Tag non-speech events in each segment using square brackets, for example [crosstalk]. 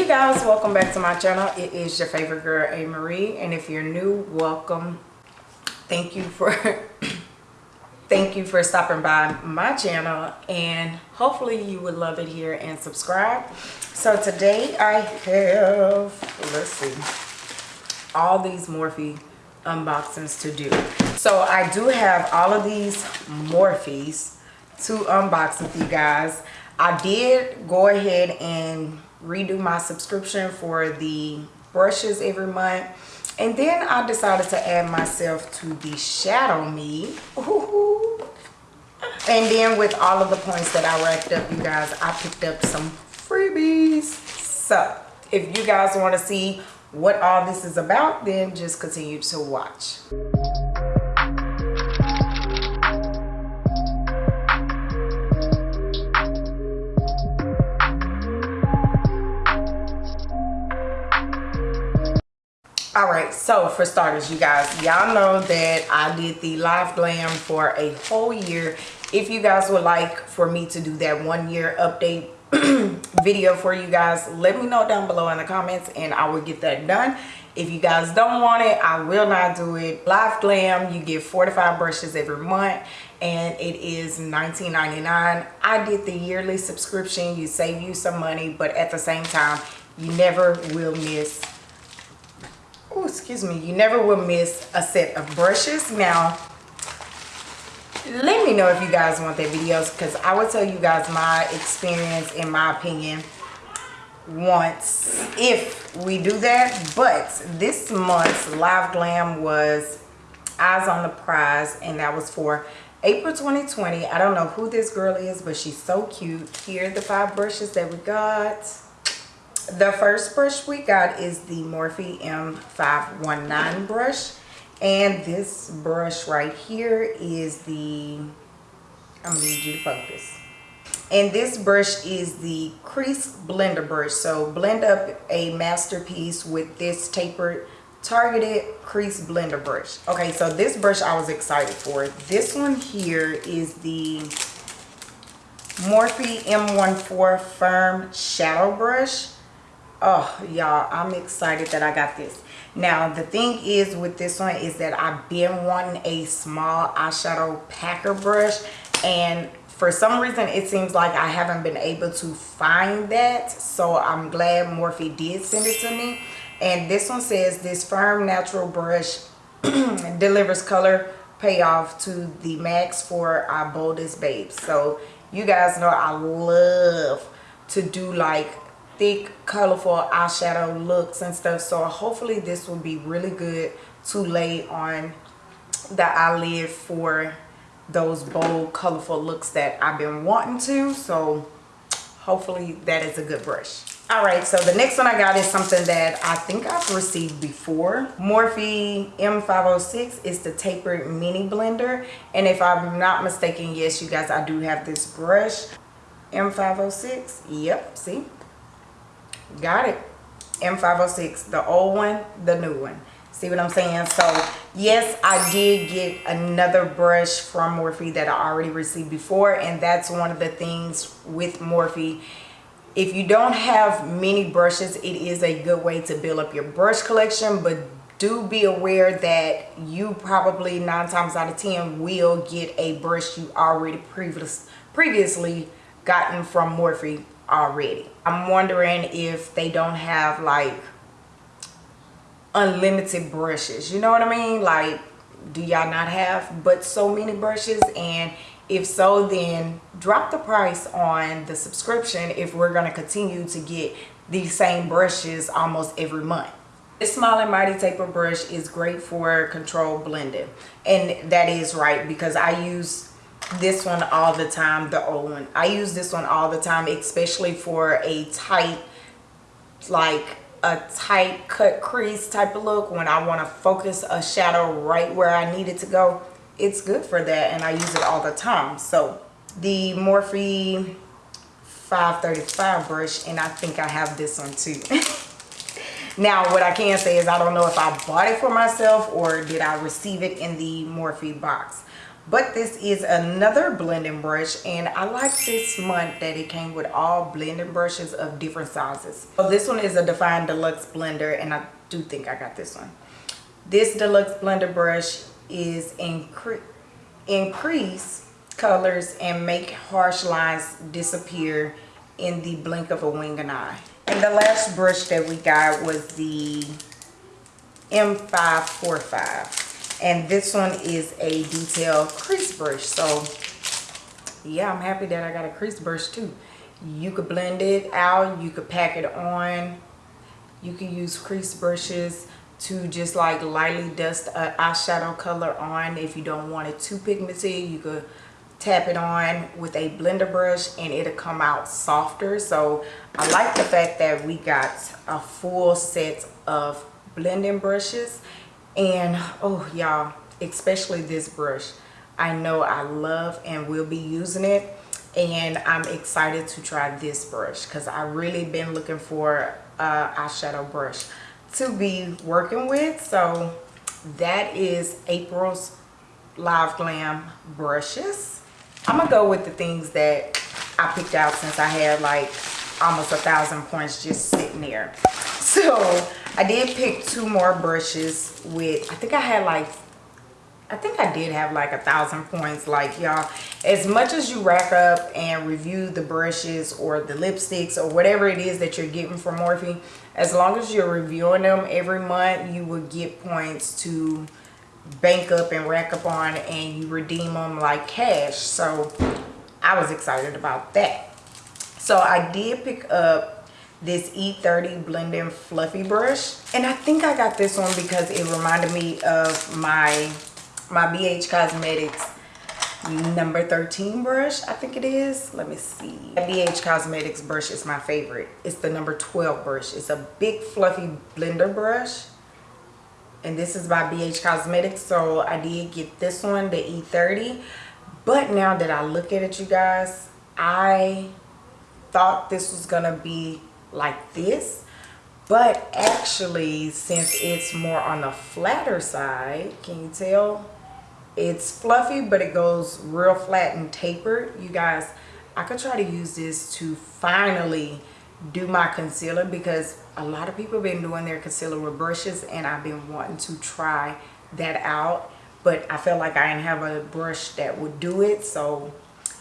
you guys welcome back to my channel. It is your favorite girl a. Marie and if you're new welcome. Thank you for [coughs] thank you for stopping by my channel and hopefully you would love it here and subscribe. So today i have let's see all these morphe unboxings to do. So i do have all of these morphes to unbox with you guys. I did go ahead and redo my subscription for the brushes every month. And then i decided to add myself to the shadow me. And then with all of the points that i racked up you guys i picked up some freebies. So if you guys want to see what all this is about then just continue to watch all right so for starters you guys y'all know that i did the live glam for a whole year. If you guys would like for me to do that one year update [clears throat] video for you guys let me know down below in the comments and i will get that done. If you guys don't want it i will not do it. Live glam you get 45 brushes every month and it is 19.99 i did the yearly subscription. You save you some money but at the same time you never will miss excuse me you never will miss a set of brushes. Now let me know if you guys want that videos because i will tell you guys my experience in my opinion once if we do that. But this month's live glam was eyes on the prize and that was for april 2020 i don't know who this girl is but she's so cute. Here are the five brushes that we got the first brush we got is the Morphe M519 brush. And this brush right here is the, I'm gonna need you to focus. And this brush is the crease blender brush. So blend up a masterpiece with this tapered targeted crease blender brush. Okay, so this brush I was excited for. This one here is the Morphe M14 Firm Shadow Brush oh y'all i'm excited that i got this. Now the thing is with this one is that i've been wanting a small eyeshadow packer brush and for some reason it seems like i haven't been able to find that so i'm glad morphe did send it to me. And this one says this firm natural brush [clears throat] delivers color payoff to the max for our boldest babes. So you guys know i love to do like thick colorful eyeshadow looks and stuff. So hopefully this will be really good. To lay on the eyelid for those bold colorful looks that I've been wanting to. So hopefully that is a good brush. All right so the next one I got is something that I think I've received before. Morphe M506 is the tapered mini blender. And if I'm not mistaken yes you guys I do have this brush. M506 yep see got it. M506 the old one the new one. See what i'm saying? So yes i did get another brush from morphe that i already received before and that's one of the things with morphe. If you don't have many brushes it is a good way to build up your brush collection but do be aware that you probably nine times out of ten will get a brush you already previous, previously gotten from morphe already. I'm wondering if they don't have like unlimited brushes. You know what I mean? Like, do y'all not have but so many brushes? And if so, then drop the price on the subscription if we're going to continue to get these same brushes almost every month. This Small and Mighty Taper brush is great for control blending. And that is right because I use this one all the time the old one. I use this one all the time especially for a tight like a tight cut crease type of look. When i want to focus a shadow right where i need it to go it's good for that and i use it all the time. So the morphe 535 brush and i think i have this one too. [laughs] Now what i can say is i don't know if i bought it for myself or did i receive it in the morphe box but this is another blending brush and i like this month that it came with all blending brushes of different sizes. So this one is a define deluxe blender and i do think i got this one. This deluxe blender brush is incre increase colors and make harsh lines disappear in the blink of a wing and eye. And the last brush that we got was the m545 and this one is a detail crease brush. So yeah i'm happy that i got a crease brush too. You could blend it out you could pack it on. You can use crease brushes to just like lightly dust an eyeshadow color on. If you don't want it too pigmented you could tap it on with a blender brush and it'll come out softer. So i like the fact that we got a full set of blending brushes and oh y'all especially this brush. I know i love and will be using it and i'm excited to try this brush because I've really been looking for a eyeshadow brush to be working with. So that is april's live glam brushes. I'm gonna go with the things that i picked out since i had like almost a thousand points just sitting there. [laughs] So I did pick two more brushes with, I think I had like, I think I did have like a thousand points. Like y'all, as much as you rack up and review the brushes or the lipsticks or whatever it is that you're getting from Morphe, as long as you're reviewing them every month, you will get points to bank up and rack up on and you redeem them like cash. So I was excited about that. So I did pick up this E30 blending fluffy brush. And I think I got this one because it reminded me of my my BH Cosmetics number 13 brush I think it is. Let me see. BH Cosmetics brush is my favorite. It's the number 12 brush. It's a big fluffy blender brush. And this is by BH Cosmetics so I did get this one the E30 but now that I look at it you guys I thought this was gonna be like this but actually since it's more on the flatter side can you tell? It's fluffy but it goes real flat and tapered. You guys i could try to use this to finally do my concealer because a lot of people have been doing their concealer with brushes and i've been wanting to try that out but i felt like i didn't have a brush that would do it so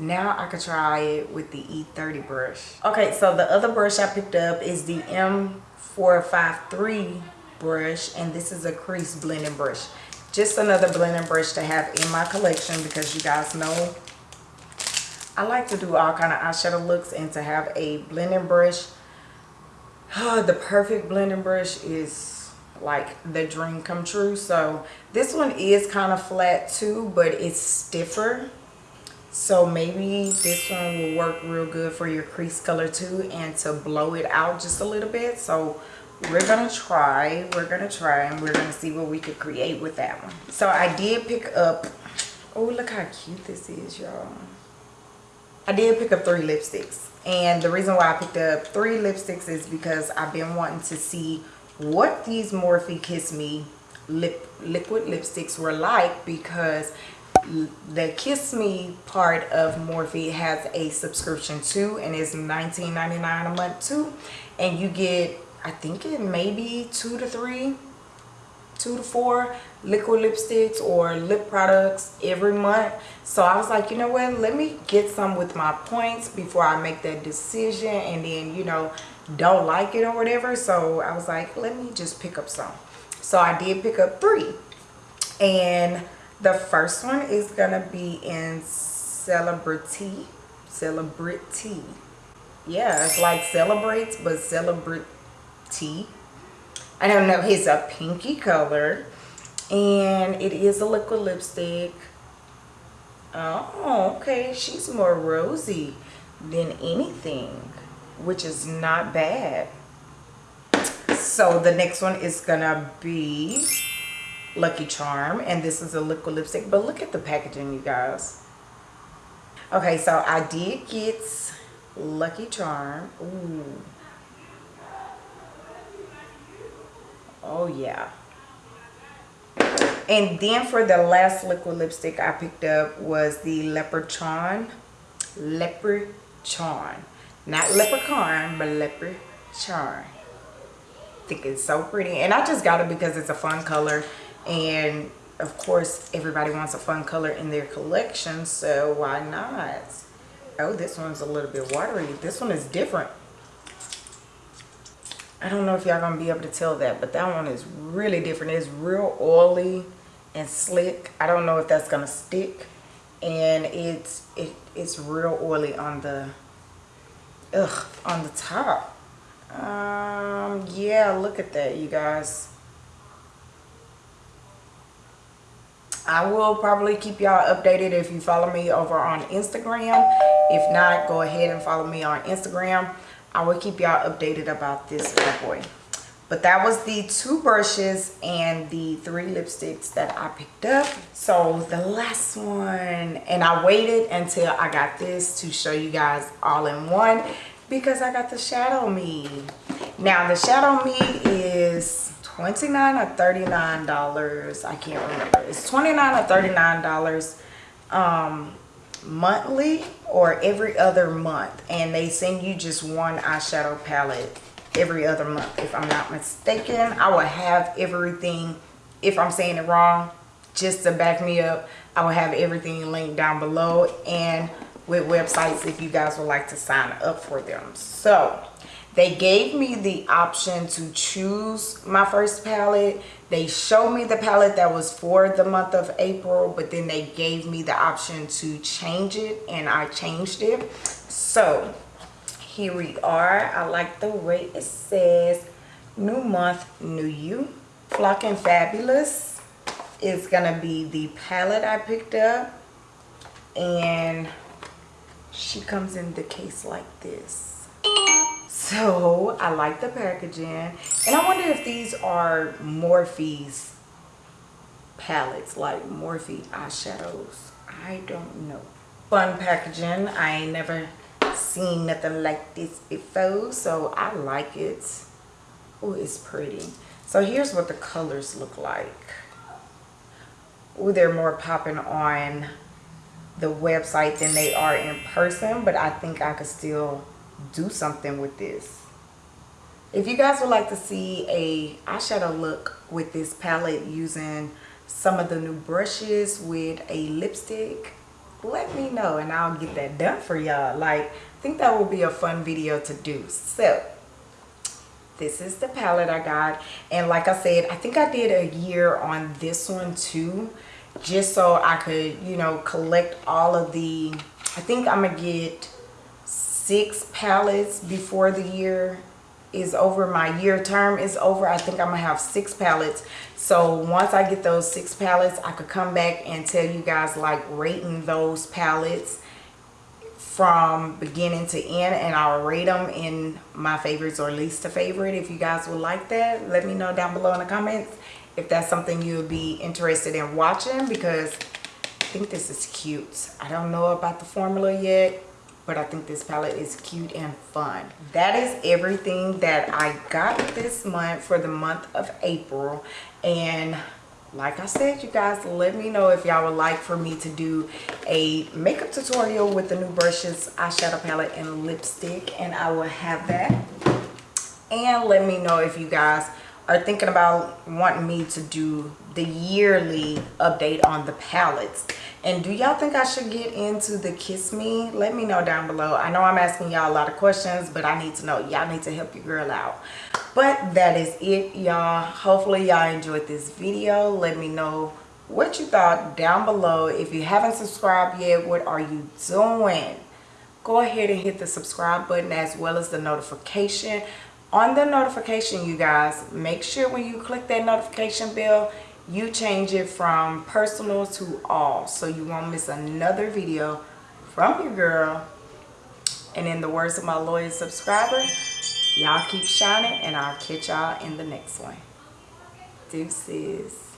now I could try it with the E30 brush. Okay, so the other brush I picked up is the M453 brush and this is a crease blending brush. Just another blending brush to have in my collection because you guys know I like to do all kind of eyeshadow looks and to have a blending brush. [sighs] the perfect blending brush is like the dream come true. So this one is kind of flat too, but it's stiffer so maybe this one will work real good for your crease color too and to blow it out just a little bit. So we're gonna try we're gonna try and we're gonna see what we could create with that one. So i did pick up oh look how cute this is y'all. I did pick up three lipsticks. And the reason why i picked up three lipsticks is because i've been wanting to see what these morphe kiss me lip liquid lipsticks were like because the kiss me part of morphe has a subscription too and it's 19.99 a month too. And you get i think it may be two to three two to four liquid lipsticks or lip products every month. So i was like you know what let me get some with my points before i make that decision and then you know don't like it or whatever. So i was like let me just pick up some. So i did pick up three. And the first one is gonna be in celebrity celebrity. Yeah it's like celebrates but celebrity. I don't know it's a pinky color and it is a liquid lipstick. Oh okay she's more rosy than anything which is not bad. So the next one is gonna be Lucky Charm and this is a liquid lipstick but look at the packaging you guys okay so I did get Lucky Charm Ooh. oh yeah And then for the last liquid lipstick I picked up was the Leprechaun. Leprechaun. Not leprechaun, but leprechaun. I think it's so pretty. And I just got it because it's a fun color. And of course, everybody wants a fun color in their collection. So why not? Oh, this one's a little bit watery. This one is different. I don't know if y'all gonna be able to tell that, but that one is really different. It's real oily and slick. I don't know if that's gonna stick. And it's it, it's real oily on the ugh on the top. Um yeah, look at that you guys. I will probably keep y'all updated if you follow me over on Instagram. If not, go ahead and follow me on Instagram. I will keep y'all updated about this bad boy. But that was the two brushes and the three lipsticks that I picked up. So the last one, and I waited until I got this to show you guys all in one because I got the Shadow Me. Now the Shadow Me is 29 or 39 dollars? I can't remember. It's 29 or 39 dollars um monthly or every other month? And they send you just one eyeshadow palette every other month if i'm not mistaken. I will have everything if i'm saying it wrong just to back me up i will have everything linked down below and with websites if you guys would like to sign up for them. So they gave me the option to choose my first palette. They showed me the palette that was for the month of april but then they gave me the option to change it and i changed it. So here we are. I like the way it says new month new you. Flocking fabulous is gonna be the palette i picked up and she comes in the case like this so I like the packaging. And I wonder if these are Morphe's palettes, like Morphe eyeshadows. I don't know. Fun packaging. I ain't never seen nothing like this before. So I like it. Oh, it's pretty. So here's what the colors look like. Oh, they're more popping on the website than they are in person. But I think I could still do something with this. If you guys would like to see a eyeshadow look with this palette using some of the new brushes with a lipstick let me know and i'll get that done for y'all. Like i think that would be a fun video to do. So this is the palette i got. And like i said i think i did a year on this one too just so i could you know collect all of the i think i'm gonna get six palettes before the year is over my year term is over i think i'm gonna have six palettes so once i get those six palettes i could come back and tell you guys like rating those palettes from beginning to end and i'll rate them in my favorites or least a favorite. If you guys would like that let me know down below in the comments if that's something you'll be interested in watching because i think this is cute. I don't know about the formula yet but I think this palette is cute and fun. That is everything that I got this month for the month of April. And like I said, you guys, let me know if y'all would like for me to do a makeup tutorial with the new brushes, eyeshadow palette, and lipstick. And I will have that. And let me know if you guys are thinking about wanting me to do the yearly update on the palettes. And do y'all think i should get into the kiss me? Let me know down below. I know i'm asking y'all a lot of questions but i need to know. Y'all need to help your girl out. But that is it y'all. Hopefully y'all enjoyed this video. Let me know what you thought down below. If you haven't subscribed yet what are you doing? Go ahead and hit the subscribe button as well as the notification on the notification you guys make sure when you click that notification bell you change it from personal to all. So you won't miss another video from your girl. And in the words of my loyal subscriber y'all keep shining and i'll catch y'all in the next one. Deuces